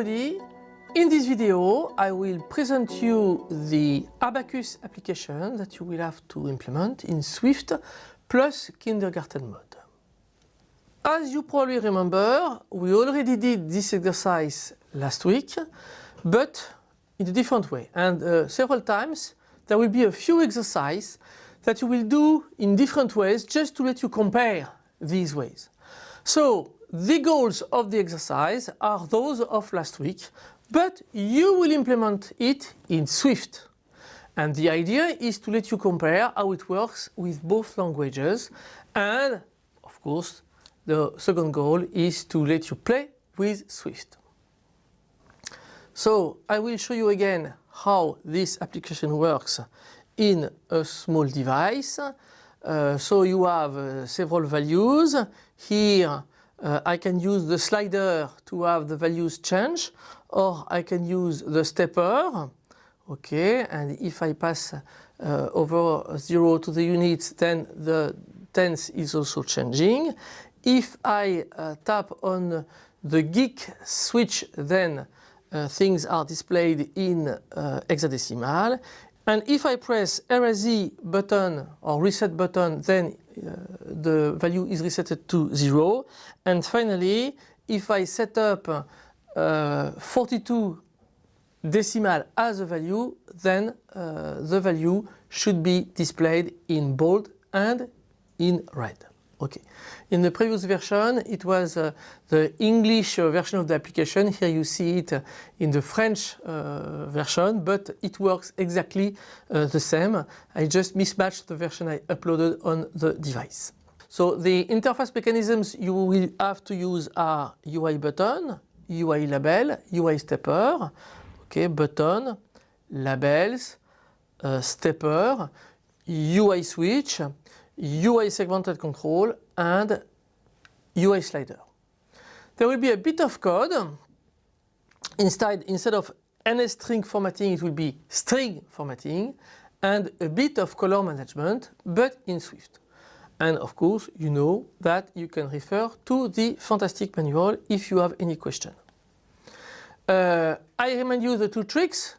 In this video, I will present you the Abacus application that you will have to implement in Swift plus kindergarten mode. As you probably remember, we already did this exercise last week, but in a different way. And uh, several times there will be a few exercises that you will do in different ways just to let you compare these ways. So the goals of the exercise are those of last week, but you will implement it in Swift. And the idea is to let you compare how it works with both languages and of course the second goal is to let you play with Swift. So I will show you again how this application works in a small device. Uh, so you have uh, several values. Here uh, I can use the slider to have the values change or I can use the stepper. Okay and if I pass uh, over 0 to the units then the tense is also changing. If I uh, tap on the geek switch then things are displayed in hexadecimal and if I press RZ button or reset button then uh, the value is reset to 0 and finally if I set up uh, 42 decimal as a value then uh, the value should be displayed in bold and in red. Okay. In the previous version it was uh, the English uh, version of the application. Here you see it uh, in the French uh, version but it works exactly uh, the same. I just mismatched the version I uploaded on the device. So the interface mechanisms you will have to use are UI button, UI label, UI stepper, okay, button, labels, uh, stepper, UI switch, UI segmented control and UI slider. There will be a bit of code. Instead, instead of NSString formatting, it will be string formatting and a bit of color management, but in Swift. And of course, you know that you can refer to the fantastic manual if you have any question. Uh, I remind you the two tricks.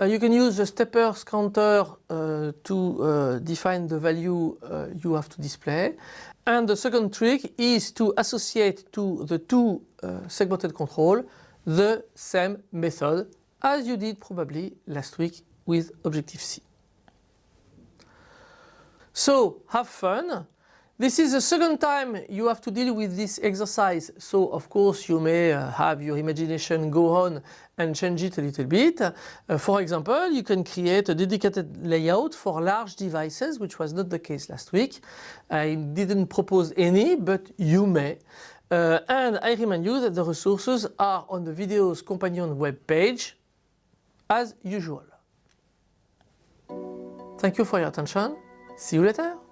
Uh, you can use the steppers counter uh, to uh, define the value uh, you have to display. And the second trick is to associate to the two uh, segmented control the same method as you did probably last week with Objective-C. So have fun. This is the second time you have to deal with this exercise, so of course you may uh, have your imagination go on and change it a little bit. Uh, for example, you can create a dedicated layout for large devices, which was not the case last week. I didn't propose any, but you may. Uh, and I remind you that the resources are on the video's companion web page, as usual. Thank you for your attention. See you later.